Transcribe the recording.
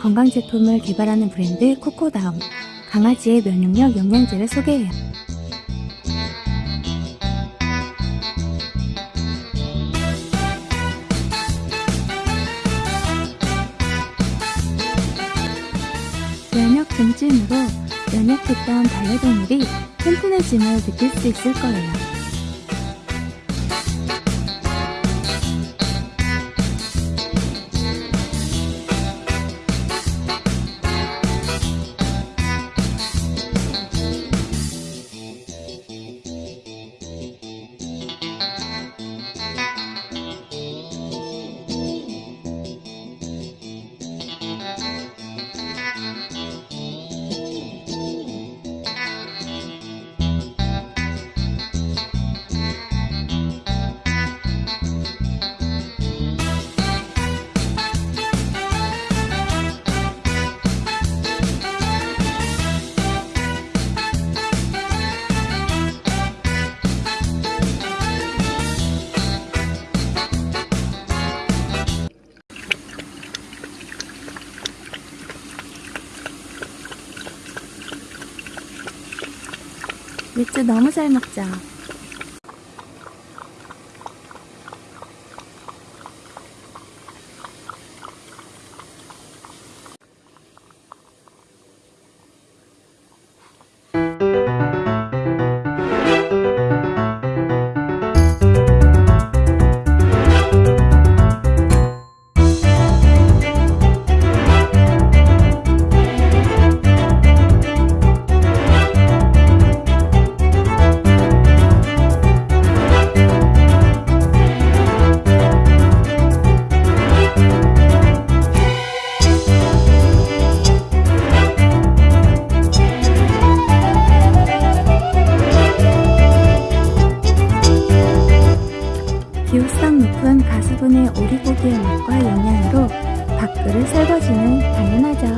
건강 제품을 개발하는 브랜드 코코다움. 강아지의 면역력 영양제를 소개해요. 면역 증진으로 면역했던 반려동물이 튼튼해짐을 느낄 수 있을 거예요. 맥주 너무 잘 먹죠? 4분의 오리고기의 맛과 영양으로 밥그릇 설거지는 당연하죠.